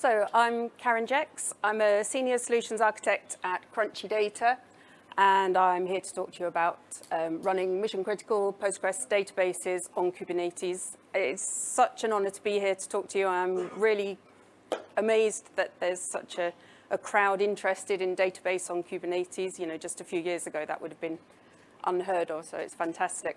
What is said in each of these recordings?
So I'm Karen Jex. I'm a Senior Solutions Architect at Crunchy Data, and I'm here to talk to you about um, running mission-critical Postgres databases on Kubernetes. It's such an honor to be here to talk to you. I'm really amazed that there's such a, a crowd interested in database on Kubernetes. You know, just a few years ago, that would have been unheard of, so it's fantastic.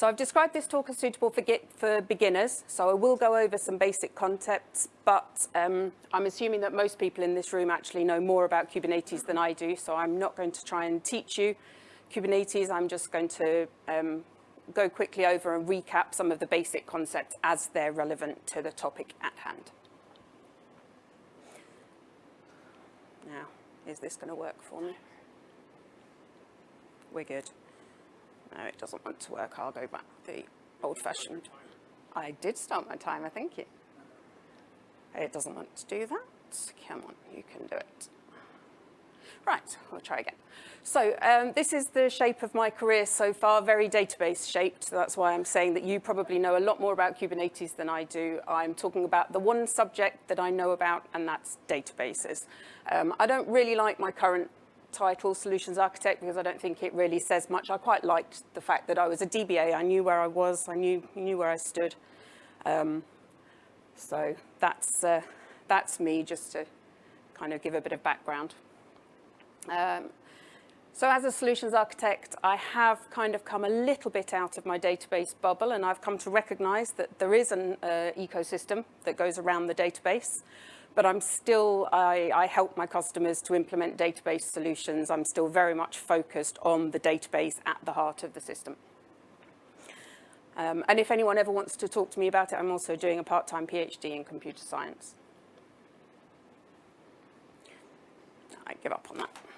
So I've described this talk as suitable for, get, for beginners, so I will go over some basic concepts, but um, I'm assuming that most people in this room actually know more about Kubernetes than I do, so I'm not going to try and teach you Kubernetes, I'm just going to um, go quickly over and recap some of the basic concepts as they're relevant to the topic at hand. Now, is this going to work for me? We're good. No, it doesn't want to work. I'll go back the old-fashioned. I did start my timer, thank you. It doesn't want to do that. Come on, you can do it. Right, we'll try again. So um, this is the shape of my career so far, very database shaped. That's why I'm saying that you probably know a lot more about Kubernetes than I do. I'm talking about the one subject that I know about, and that's databases. Um, I don't really like my current title, Solutions Architect, because I don't think it really says much. I quite liked the fact that I was a DBA. I knew where I was. I knew, knew where I stood. Um, so that's, uh, that's me, just to kind of give a bit of background. Um, so as a solutions architect, I have kind of come a little bit out of my database bubble and I've come to recognize that there is an uh, ecosystem that goes around the database but I'm still, I, I, help my customers to implement database solutions. I'm still very much focused on the database at the heart of the system. Um, and if anyone ever wants to talk to me about it, I'm also doing a part-time PhD in computer science. I give up on that.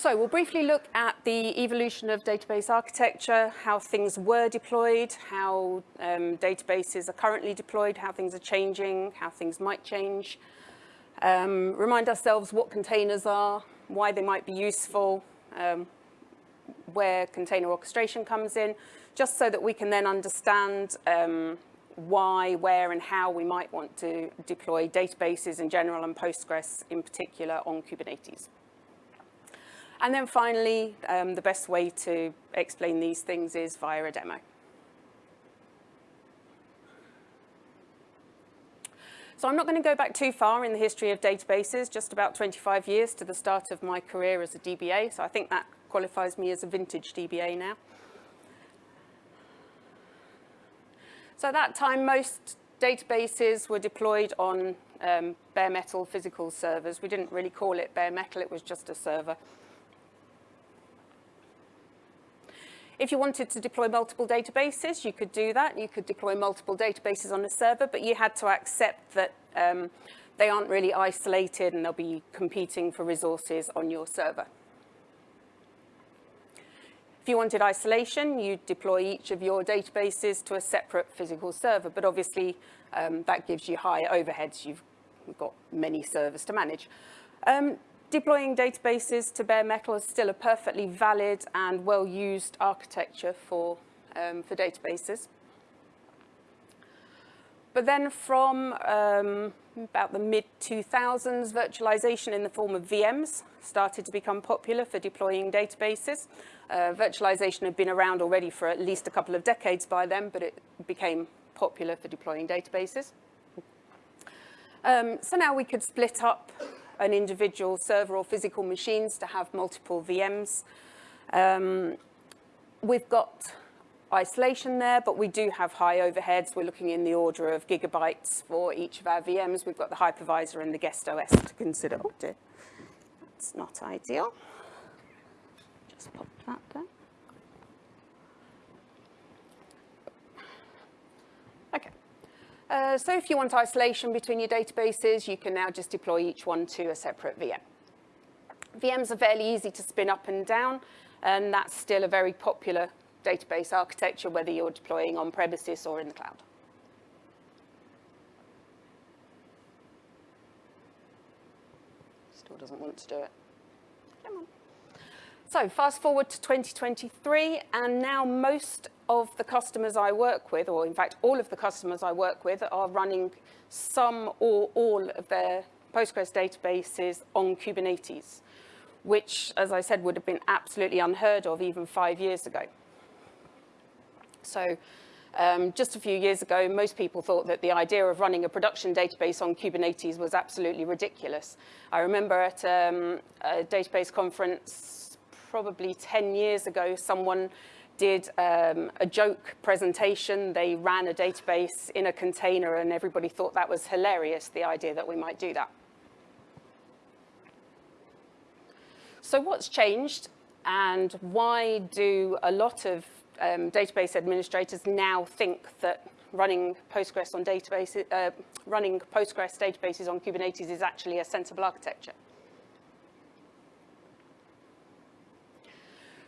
So we'll briefly look at the evolution of database architecture, how things were deployed, how um, databases are currently deployed, how things are changing, how things might change. Um, remind ourselves what containers are, why they might be useful, um, where container orchestration comes in, just so that we can then understand um, why, where, and how we might want to deploy databases in general and Postgres in particular on Kubernetes. And then finally, um, the best way to explain these things is via a demo. So I'm not going to go back too far in the history of databases, just about 25 years to the start of my career as a DBA. So I think that qualifies me as a vintage DBA now. So at that time, most databases were deployed on um, bare metal physical servers. We didn't really call it bare metal, it was just a server. If you wanted to deploy multiple databases, you could do that. You could deploy multiple databases on a server, but you had to accept that um, they aren't really isolated and they'll be competing for resources on your server. If you wanted isolation, you'd deploy each of your databases to a separate physical server, but obviously um, that gives you high overheads. You've got many servers to manage. Um, Deploying databases to bare metal is still a perfectly valid and well-used architecture for, um, for databases. But then from um, about the mid-2000s, virtualization in the form of VMs started to become popular for deploying databases. Uh, virtualization had been around already for at least a couple of decades by then, but it became popular for deploying databases. Um, so now we could split up an individual server or physical machines to have multiple VMs. Um, we've got isolation there, but we do have high overheads. We're looking in the order of gigabytes for each of our VMs. We've got the hypervisor and the guest OS to consider. Oh dear, that's not ideal. Just pop that there. Uh, so if you want isolation between your databases, you can now just deploy each one to a separate VM. VMs are fairly easy to spin up and down, and that's still a very popular database architecture, whether you're deploying on premises or in the cloud. Still doesn't want to do it. Come on. So fast forward to 2023, and now most of the customers I work with, or in fact, all of the customers I work with are running some or all of their Postgres databases on Kubernetes, which, as I said, would have been absolutely unheard of even five years ago. So um, just a few years ago, most people thought that the idea of running a production database on Kubernetes was absolutely ridiculous. I remember at um, a database conference probably 10 years ago, someone did um, a joke presentation. They ran a database in a container and everybody thought that was hilarious, the idea that we might do that. So what's changed and why do a lot of um, database administrators now think that running Postgres on databases, uh, running Postgres databases on Kubernetes is actually a sensible architecture?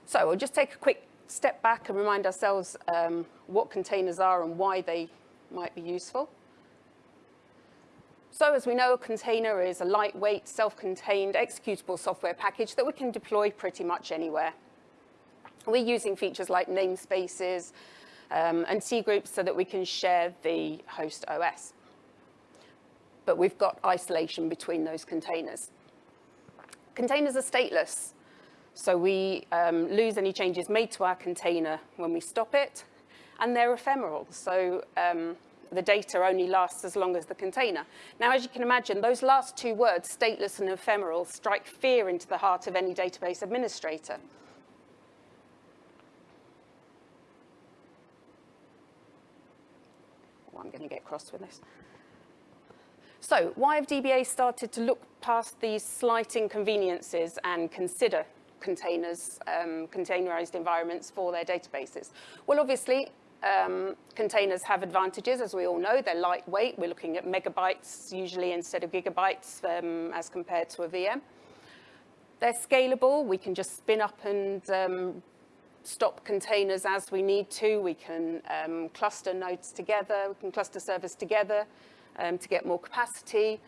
So we'll just take a quick step back and remind ourselves um, what containers are and why they might be useful. So as we know, a container is a lightweight, self-contained executable software package that we can deploy pretty much anywhere. We're using features like namespaces um, and cgroups so that we can share the host OS. But we've got isolation between those containers. Containers are stateless. So we um, lose any changes made to our container when we stop it, and they're ephemeral. So um, the data only lasts as long as the container. Now, as you can imagine, those last two words, stateless and ephemeral, strike fear into the heart of any database administrator. Oh, I'm going to get cross with this. So why have DBA started to look past these slight inconveniences and consider containers, um, containerized environments for their databases? Well, obviously, um, containers have advantages, as we all know. They're lightweight. We're looking at megabytes usually instead of gigabytes um, as compared to a VM. They're scalable. We can just spin up and um, stop containers as we need to. We can um, cluster nodes together. We can cluster servers together um, to get more capacity.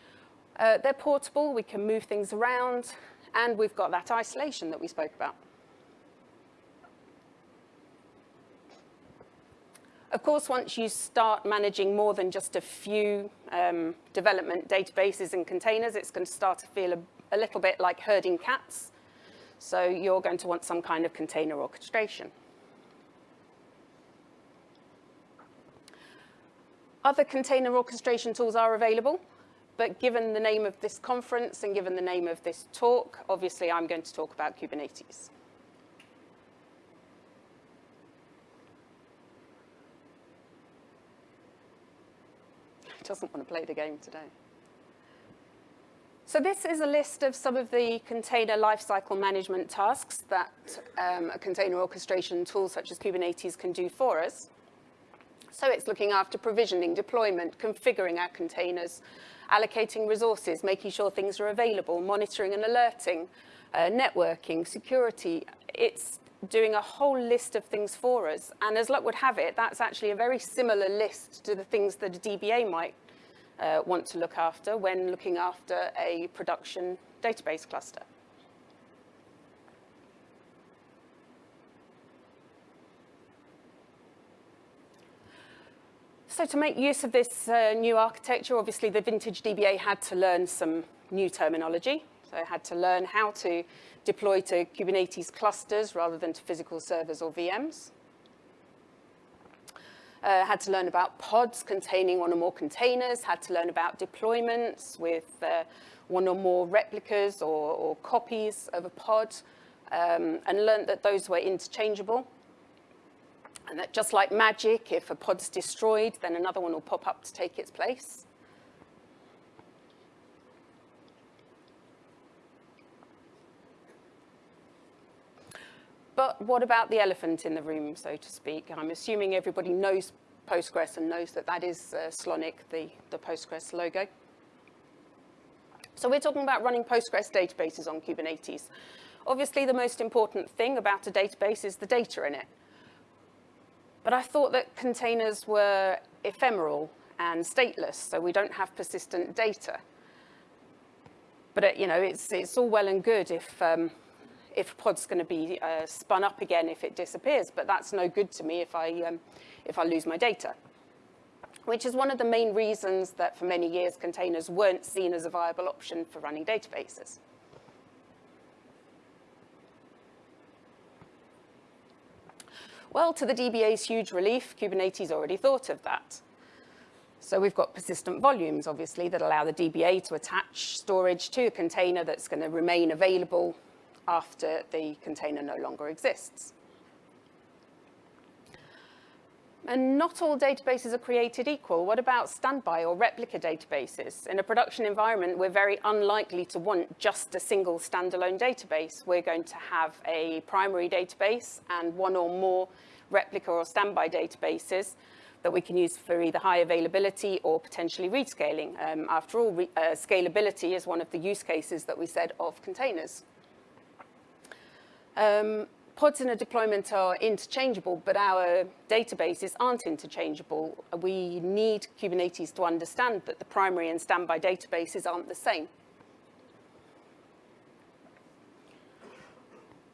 Uh, they're portable. We can move things around. And we've got that isolation that we spoke about. Of course, once you start managing more than just a few um, development databases and containers, it's going to start to feel a, a little bit like herding cats. So you're going to want some kind of container orchestration. Other container orchestration tools are available. But given the name of this conference and given the name of this talk, obviously I'm going to talk about Kubernetes. doesn't want to play the game today. So this is a list of some of the container lifecycle management tasks that um, a container orchestration tool such as Kubernetes can do for us. So it's looking after provisioning, deployment, configuring our containers, allocating resources, making sure things are available, monitoring and alerting, uh, networking, security. It's doing a whole list of things for us. And as luck would have it, that's actually a very similar list to the things that a DBA might uh, want to look after when looking after a production database cluster. So to make use of this uh, new architecture, obviously the vintage DBA had to learn some new terminology. So it had to learn how to deploy to Kubernetes clusters rather than to physical servers or VMs. Uh, had to learn about pods containing one or more containers, had to learn about deployments with uh, one or more replicas or, or, copies of a pod, um, and learned that those were interchangeable. And that just like magic, if a pod's destroyed, then another one will pop up to take its place. But what about the elephant in the room, so to speak? I'm assuming everybody knows Postgres and knows that that is uh, Slonik, the, the Postgres logo. So we're talking about running Postgres databases on Kubernetes. Obviously, the most important thing about a database is the data in it. But I thought that containers were ephemeral and stateless, so we don't have persistent data. But, it, uh, you know, it's, it's all well and good if, um, if pod's going to be uh, spun up again if it disappears, but that's no good to me if I, um, if I lose my data. Which is one of the main reasons that for many years containers weren't seen as a viable option for running databases. Well, to the DBA's huge relief, Kubernetes already thought of that. So we've got persistent volumes, obviously, that allow the DBA to attach storage to a container that's going to remain available after the container no longer exists. And not all databases are created equal. What about standby or replica databases? In a production environment, we're very unlikely to want just a single standalone database. We're going to have a primary database and one or more replica or standby databases that we can use for either high availability or potentially rescaling. Um, after all, uh, scalability is one of the use cases that we said of containers. Um, pods in a deployment are interchangeable, but our databases aren't interchangeable. We need Kubernetes to understand that the primary and standby databases aren't the same.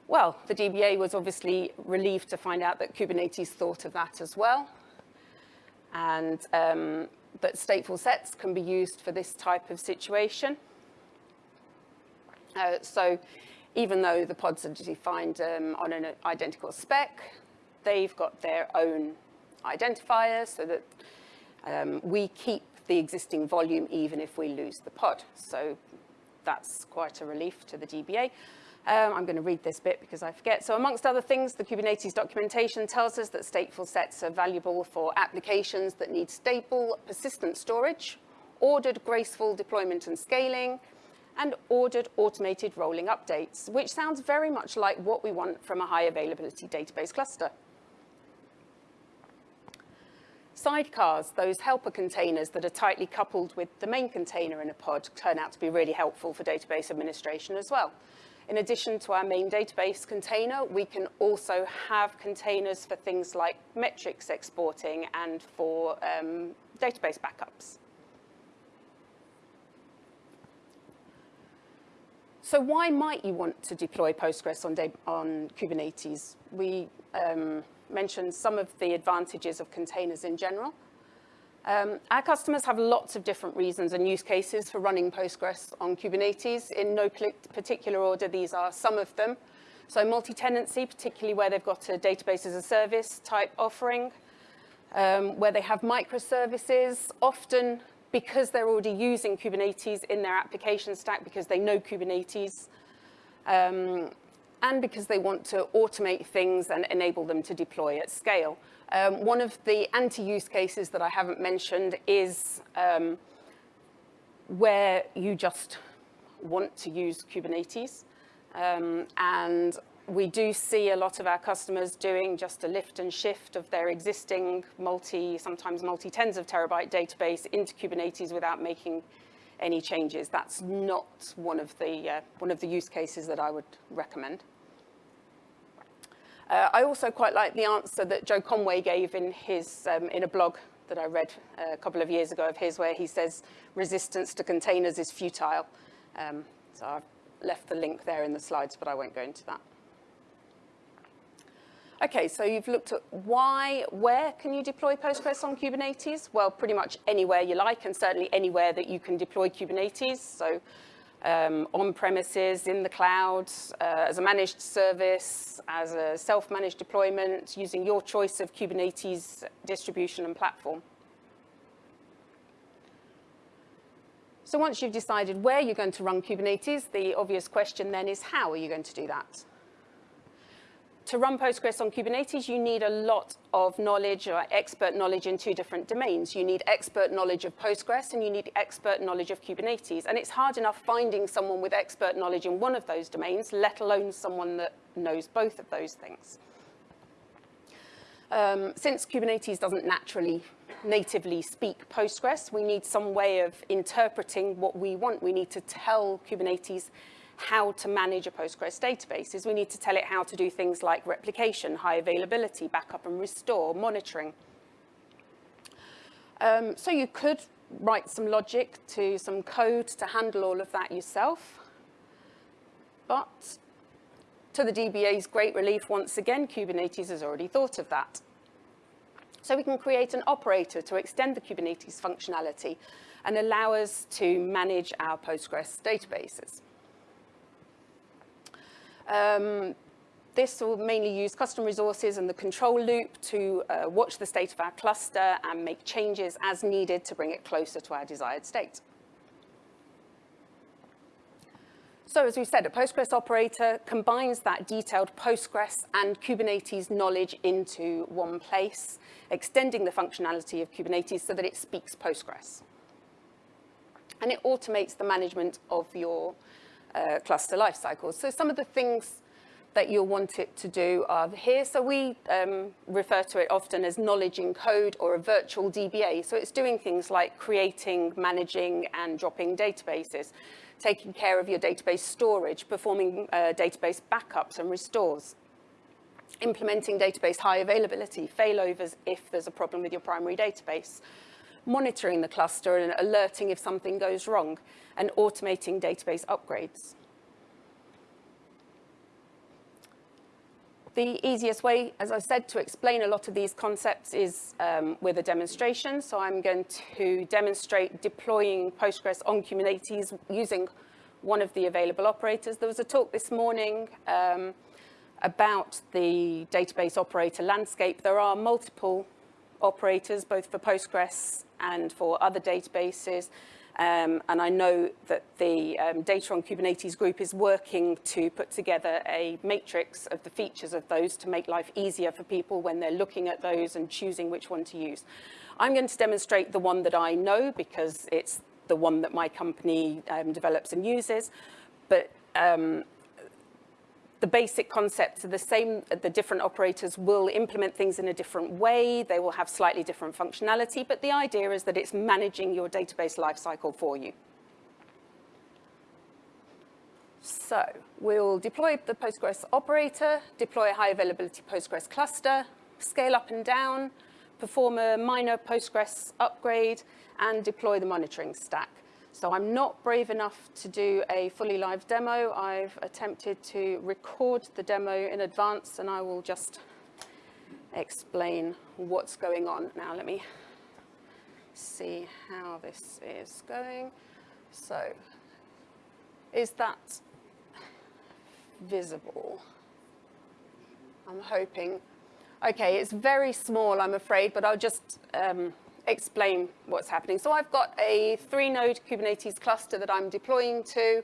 Well, the DBA was obviously relieved to find out that Kubernetes thought of that as well, and um, that stateful sets can be used for this type of situation. Uh, so even though the pods are defined um, on an identical spec, they've got their own identifiers so that um, we keep the existing volume even if we lose the pod. So that's quite a relief to the DBA. Um, I'm going to read this bit because I forget. So amongst other things, the Kubernetes documentation tells us that stateful sets are valuable for applications that need stable, persistent storage, ordered, graceful deployment and scaling, and ordered automated rolling updates, which sounds very much like what we want from a high availability database cluster. Sidecars, those helper containers that are tightly coupled with the main container in a pod, turn out to be really helpful for database administration as well. In addition to our main database container, we can also have containers for things like metrics exporting and for um, database backups. So why might you want to deploy Postgres on, on Kubernetes? We um, mentioned some of the advantages of containers in general. Um, our customers have lots of different reasons and use cases for running Postgres on Kubernetes. In no particular order, these are some of them. So multi-tenancy, particularly where they've got a database as a service type offering, um, where they have microservices, often because they're already using Kubernetes in their application stack, because they know Kubernetes, um, and because they want to automate things and enable them to deploy at scale. Um, one of the anti-use cases that I haven't mentioned is um, where you just want to use Kubernetes. Um, and we do see a lot of our customers doing just a lift and shift of their existing multi, sometimes multi-tens of terabyte database into Kubernetes without making any changes. That's not one of the, uh, one of the use cases that I would recommend. Uh, I also quite like the answer that Joe Conway gave in, his, um, in a blog that I read uh, a couple of years ago of his, where he says resistance to containers is futile. Um, so I've left the link there in the slides, but I won't go into that. Okay, so you've looked at why, where can you deploy Postgres on Kubernetes? Well, pretty much anywhere you like, and certainly anywhere that you can deploy Kubernetes. So um, on premises, in the cloud, uh, as a managed service, as a self-managed deployment, using your choice of Kubernetes distribution and platform. So once you've decided where you're going to run Kubernetes, the obvious question then is how are you going to do that? To run Postgres on Kubernetes, you need a lot of knowledge or expert knowledge in two different domains. You need expert knowledge of Postgres and you need expert knowledge of Kubernetes. And it's hard enough finding someone with expert knowledge in one of those domains, let alone someone that knows both of those things. Um, since Kubernetes doesn't naturally natively speak Postgres, we need some way of interpreting what we want. We need to tell Kubernetes how to manage a Postgres database is we need to tell it how to do things like replication, high availability, backup and restore, monitoring. Um, so you could write some logic to some code to handle all of that yourself. But To the DBA's great relief, once again, Kubernetes has already thought of that. So we can create an operator to extend the Kubernetes functionality and allow us to manage our Postgres databases. Um, this will mainly use custom resources and the control loop to uh, watch the state of our cluster and make changes as needed to bring it closer to our desired state. So as we said, a Postgres operator combines that detailed Postgres and Kubernetes knowledge into one place, extending the functionality of Kubernetes so that it speaks Postgres. And it automates the management of your uh, cluster lifecycle. So some of the things that you'll want it to do are here. So we um, refer to it often as knowledge in code or a virtual DBA. So it's doing things like creating, managing, and dropping databases, taking care of your database storage, performing uh, database backups and restores, implementing database high availability, failovers if there's a problem with your primary database, monitoring the cluster and alerting if something goes wrong, and automating database upgrades. The easiest way, as I said, to explain a lot of these concepts is um, with a demonstration. So I'm going to demonstrate deploying Postgres on Kubernetes using one of the available operators. There was a talk this morning um, about the database operator landscape. There are multiple operators, both for Postgres and for other databases. Um, and I know that the um, Data on Kubernetes group is working to put together a matrix of the features of those to make life easier for people when they're looking at those and choosing which one to use. I'm going to demonstrate the one that I know because it's the one that my company um, develops and uses. But um, the basic concepts are the same. The different operators will implement things in a different way. They will have slightly different functionality, but the idea is that it's managing your database lifecycle for you. So we'll deploy the Postgres operator, deploy a high availability Postgres cluster, scale up and down, perform a minor Postgres upgrade, and deploy the monitoring stack. So I'm not brave enough to do a fully live demo. I've attempted to record the demo in advance and I will just explain what's going on. Now let me see how this is going. So is that visible? I'm hoping. Okay, it's very small, I'm afraid, but I'll just um, explain what's happening. So I've got a three-node Kubernetes cluster that I'm deploying to.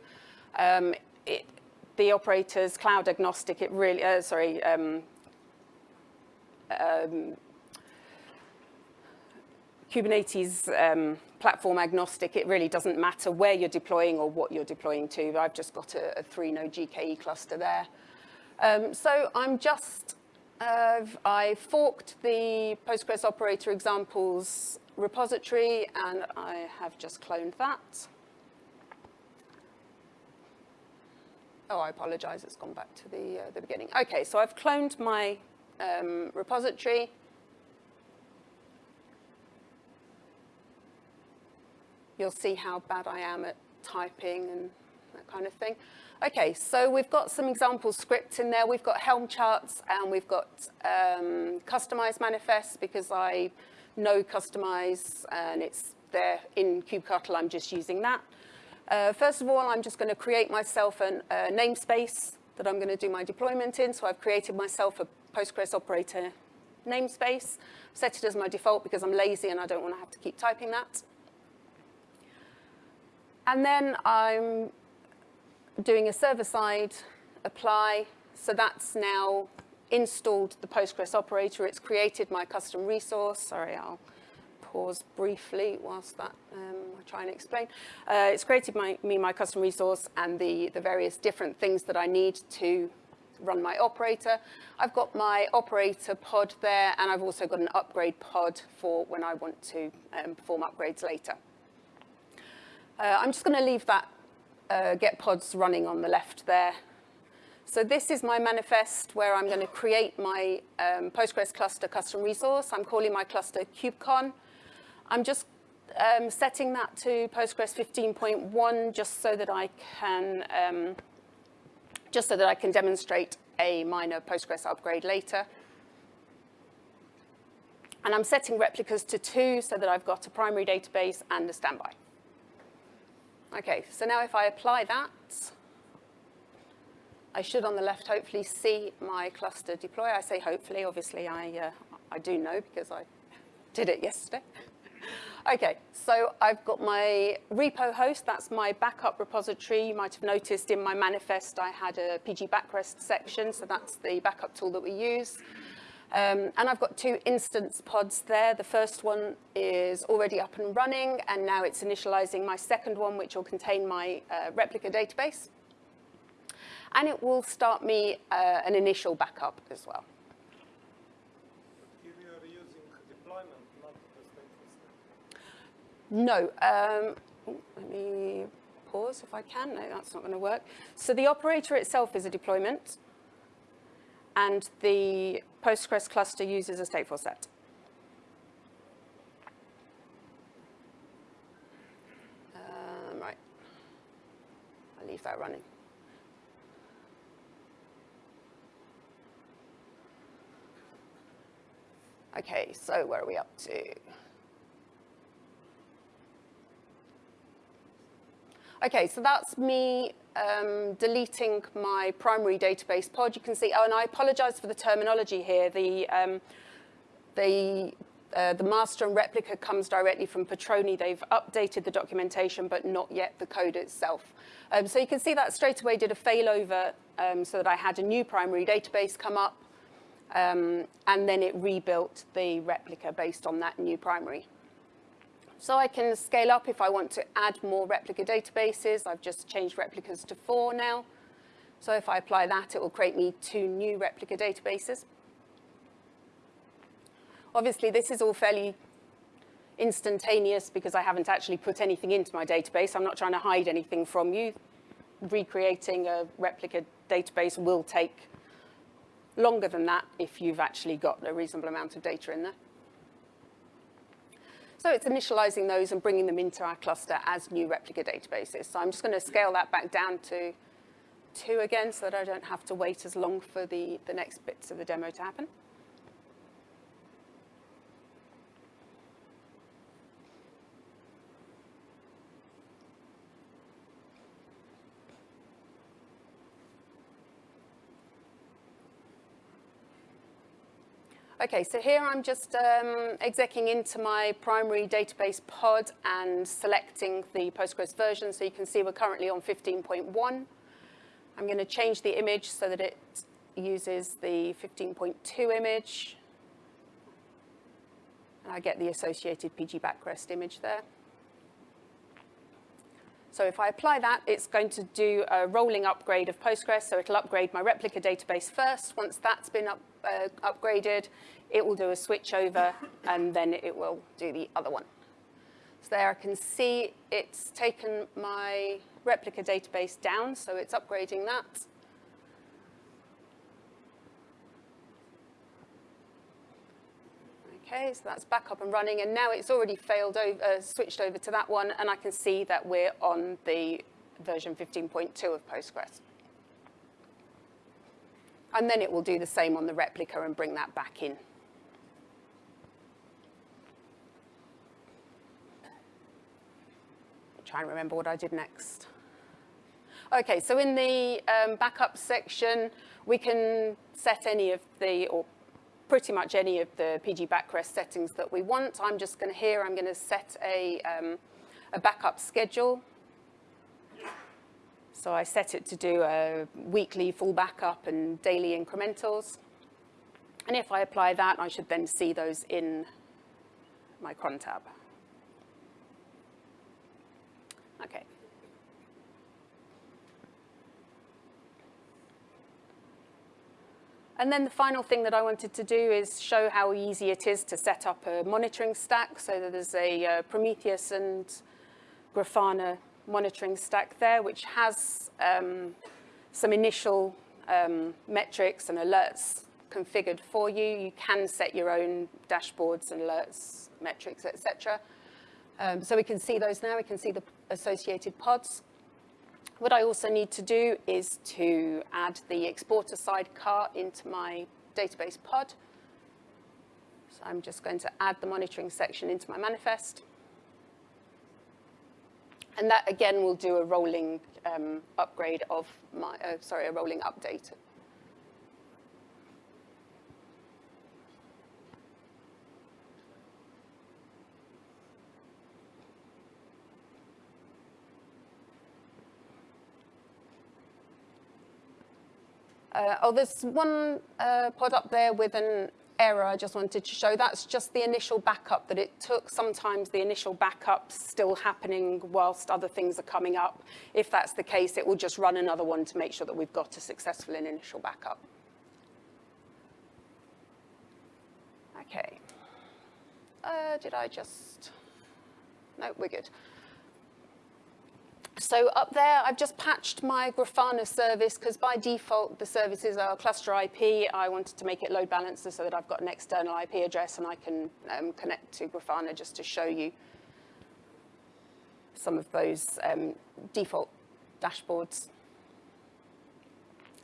Um, it, the operator's cloud agnostic. It really, uh, sorry, um, um, Kubernetes um, platform agnostic. It really doesn't matter where you're deploying or what you're deploying to. I've just got a, a three-node GKE cluster there. Um, so I'm just uh, I forked the Postgres operator examples repository and I have just cloned that. Oh, I apologize, it's gone back to the, uh, the beginning. Okay, so I've cloned my um, repository. You'll see how bad I am at typing and that kind of thing. Okay, so we've got some example scripts in there. We've got Helm charts and we've got um, Kustomize manifests because I know Kustomize and it's there in kubectl. I'm just using that. Uh, first of all, I'm just going to create myself a namespace that I'm going to do my deployment in. So I've created myself a Postgres operator namespace, set it as my default because I'm lazy and I don't want to have to keep typing that. And then I'm doing a server-side apply. So that's now installed the Postgres operator. It's created my custom resource. Sorry, I'll pause briefly whilst that um, I try and explain. Uh, it's created my, me my custom resource and the, the various different things that I need to run my operator. I've got my operator pod there and I've also got an upgrade pod for when I want to um, perform upgrades later. Uh, I'm just going to leave that uh, get pods running on the left there. So this is my manifest where I'm going to create my um, Postgres cluster custom resource. I'm calling my cluster KubeCon. I'm just um, setting that to Postgres 15.1 just so that I can um, just so that I can demonstrate a minor Postgres upgrade later. And I'm setting replicas to two so that I've got a primary database and a standby. Okay, so now if I apply that, I should on the left hopefully see my cluster deploy. I say hopefully, obviously I, uh, I do know because I did it yesterday. okay, so I've got my repo host, that's my backup repository. You might have noticed in my manifest I had a pgBackRest section, so that's the backup tool that we use. Um, and I've got two instance pods there. The first one is already up and running, and now it's initializing my second one, which will contain my uh, replica database. And it will start me uh, an initial backup as well. Here you are using deployment, not the stateful No. Um, let me pause if I can. No, that's not going to work. So the operator itself is a deployment and the Postgres cluster uses a stateful set. Um, right, I'll leave that running. Okay, so where are we up to? Okay, so that's me um, deleting my primary database pod, you can see, oh, and I apologize for the terminology here. The, um, the, uh, the master and replica comes directly from Patroni. They've updated the documentation, but not yet the code itself. Um, so you can see that straight away did a failover um, so that I had a new primary database come up, um, and then it rebuilt the replica based on that new primary. So I can scale up if I want to add more replica databases. I've just changed replicas to four now. So if I apply that, it will create me two new replica databases. Obviously, this is all fairly instantaneous because I haven't actually put anything into my database. I'm not trying to hide anything from you. Recreating a replica database will take longer than that if you've actually got a reasonable amount of data in there. So it's initializing those and bringing them into our cluster as new replica databases. So I'm just going to scale that back down to two again so that I don't have to wait as long for the, the next bits of the demo to happen. Okay, so here I'm just um, execing into my primary database pod and selecting the Postgres version. So you can see we're currently on 15.1. I'm going to change the image so that it uses the 15.2 image. And I get the associated pgBackRest image there. So if I apply that, it's going to do a rolling upgrade of Postgres. So it'll upgrade my replica database first. Once that's been up, uh, upgraded, it will do a switch over, and then it will do the other one. So there I can see it's taken my replica database down, so it's upgrading that. Okay, so that's back up and running, and now it's already failed over, uh, switched over to that one, and I can see that we're on the version 15.2 of Postgres. And then it will do the same on the replica and bring that back in. Trying to remember what I did next. Okay, so in the um, backup section, we can set any of the, or pretty much any of the pgBackRest settings that we want. I'm just going to here, I'm going to set a, um, a backup schedule. So I set it to do a weekly full backup and daily incrementals. And if I apply that, I should then see those in my cron tab. Okay. And then the final thing that I wanted to do is show how easy it is to set up a monitoring stack. So that there's a uh, Prometheus and Grafana monitoring stack there, which has um, some initial um, metrics and alerts configured for you. You can set your own dashboards and alerts, metrics, etc. Um, so we can see those now. We can see the associated pods. What I also need to do is to add the exporter sidecar into my database pod. So I'm just going to add the monitoring section into my manifest. And that again will do a rolling um, upgrade of my, uh, sorry, a rolling update. Uh, oh, there's one uh, pod up there with an error I just wanted to show. That's just the initial backup that it took. Sometimes the initial backup's still happening whilst other things are coming up. If that's the case, it will just run another one to make sure that we've got a successful initial backup. Okay. Uh, did I just... No, we're good. So up there, I've just patched my Grafana service because by default, the services are cluster IP. I wanted to make it load balancer so that I've got an external IP address and I can um, connect to Grafana just to show you some of those um, default dashboards.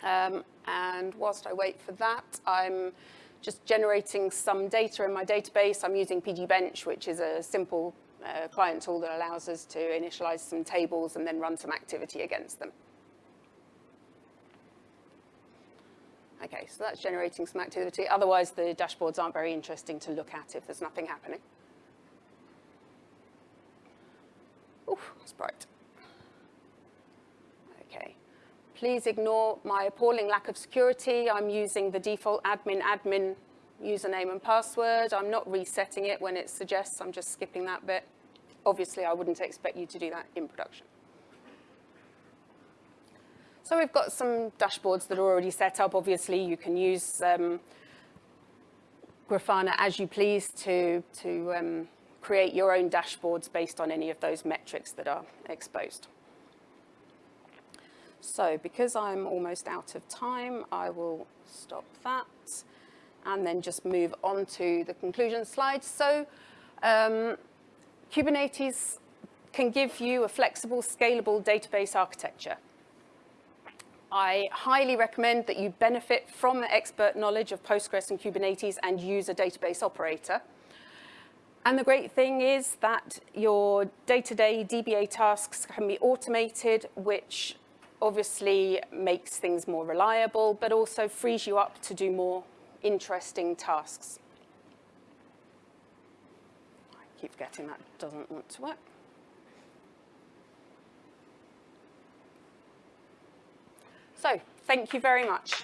Um, and whilst I wait for that, I'm just generating some data in my database. I'm using pgbench, which is a simple a client tool that allows us to initialize some tables and then run some activity against them. Okay, so that's generating some activity. Otherwise, the dashboards aren't very interesting to look at if there's nothing happening. Oof, that's bright. Okay. Please ignore my appalling lack of security. I'm using the default admin admin username and password. I'm not resetting it when it suggests, I'm just skipping that bit. Obviously, I wouldn't expect you to do that in production. So we've got some dashboards that are already set up. Obviously, you can use um, Grafana as you please to, to um, create your own dashboards based on any of those metrics that are exposed. So because I'm almost out of time, I will stop that and then just move on to the conclusion slide. So um, Kubernetes can give you a flexible, scalable database architecture. I highly recommend that you benefit from the expert knowledge of Postgres and Kubernetes and use a database operator. And the great thing is that your day-to-day -day DBA tasks can be automated, which obviously makes things more reliable, but also frees you up to do more interesting tasks. I keep forgetting that doesn't want to work. So, thank you very much.